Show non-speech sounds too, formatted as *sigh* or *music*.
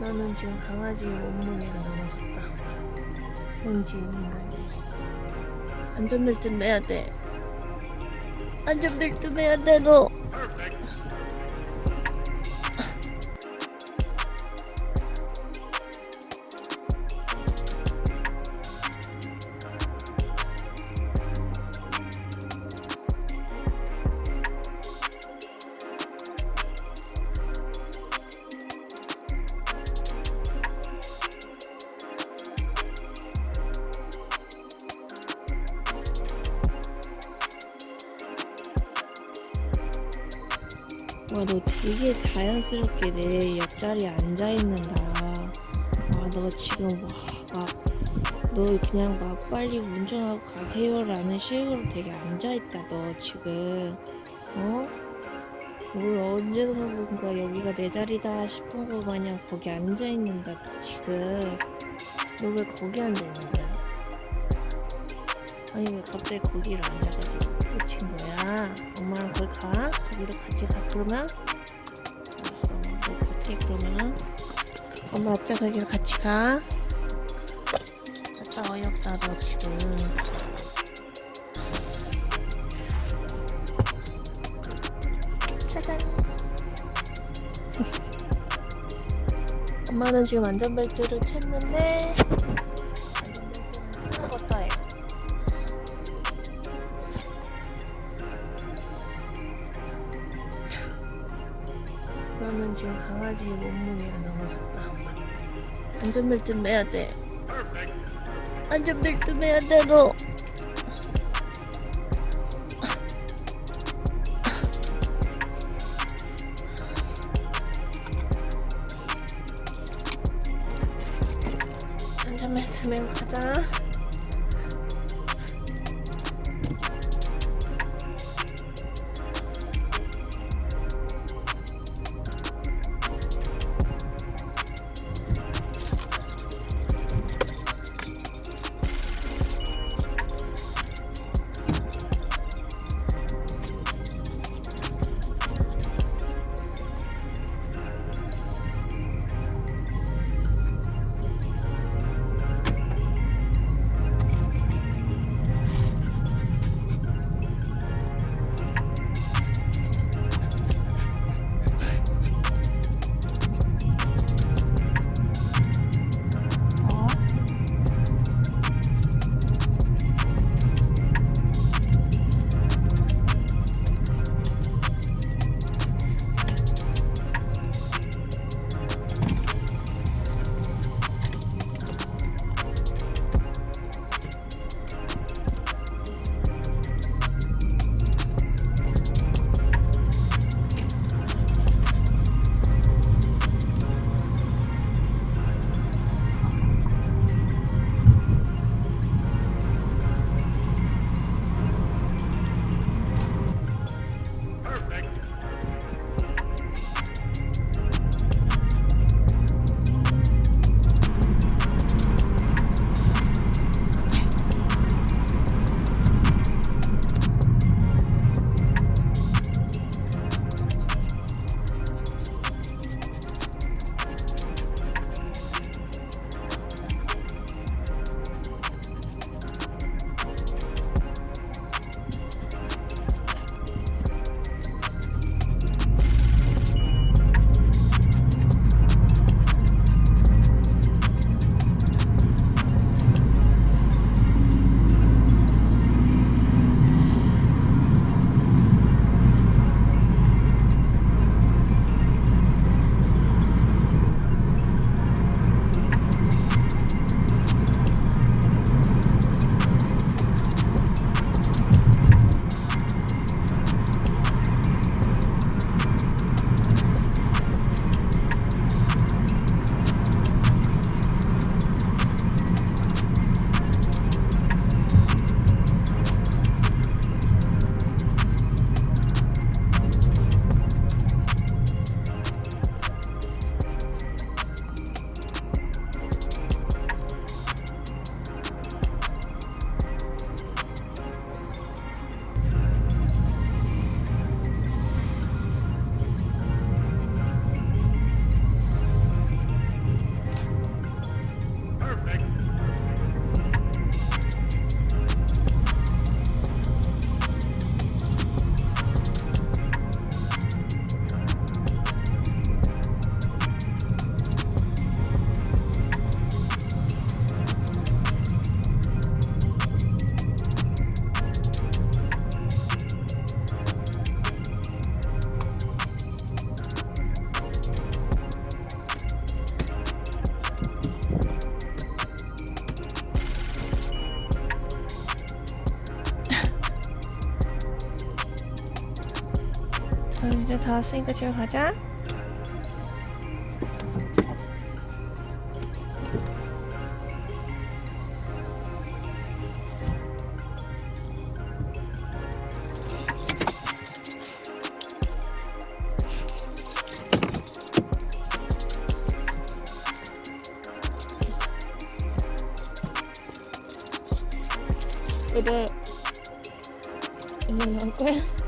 나는 지금 강아지의 몸무게를 넘어섰다. 홍지인 인간이. 안전벨트 매야 돼. 안전벨트 매야 돼, 너. 와, 너 되게 자연스럽게 내 옆자리에 앉아있는다. 아, 너 지금 와, 막, 너 그냥 막 빨리 운전하고 가세요 라는 식으로 되게 앉아있다, 너 지금. 어? 뭘 언제서부가 여기가 내 자리다 싶은 거 마냥 거기 앉아있는다, 너 지금. 너 왜 거기 앉아있는 거야? 아니, 왜 갑자기 거기를 앉아가지고 꽂힌 거야? 엄마랑 거기 가? 거기로 같이 가, 그러면? 알았어, 너 갈게, 그러면. 엄마 앞좌석이랑 같이 가. 갔다 어이없다, 너 지금. 짜잔. *laughs* 엄마는 지금 안전벨트를 챘는데 지금 강아지의 몸무게를 넘어섰다. 안전벨트 매야 돼. 안전벨트 매야 돼, 너. 안전벨트 매고 가자. 이제 다 왔으니까 집에 가자. 그래. 얼마 나올 거야?